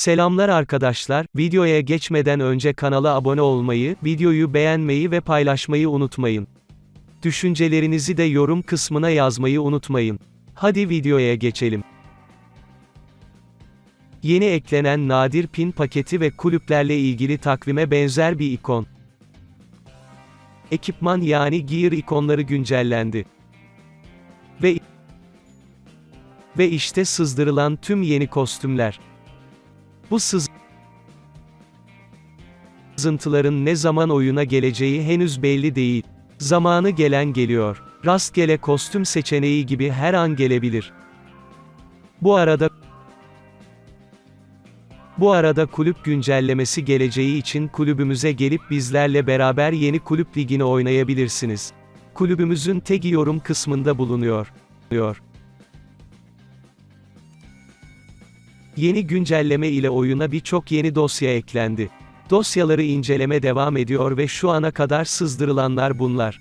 Selamlar arkadaşlar, videoya geçmeden önce kanala abone olmayı, videoyu beğenmeyi ve paylaşmayı unutmayın. Düşüncelerinizi de yorum kısmına yazmayı unutmayın. Hadi videoya geçelim. Yeni eklenen nadir pin paketi ve kulüplerle ilgili takvime benzer bir ikon. Ekipman yani gear ikonları güncellendi. Ve ve işte sızdırılan tüm yeni kostümler. Bu sızıntıların ne zaman oyuna geleceği henüz belli değil. Zamanı gelen geliyor. Rastgele kostüm seçeneği gibi her an gelebilir. Bu arada bu arada kulüp güncellemesi geleceği için kulübümüze gelip bizlerle beraber yeni kulüp ligini oynayabilirsiniz. Kulübümüzün tagi yorum kısmında bulunuyor. Yeni güncelleme ile oyuna birçok yeni dosya eklendi. Dosyaları inceleme devam ediyor ve şu ana kadar sızdırılanlar bunlar.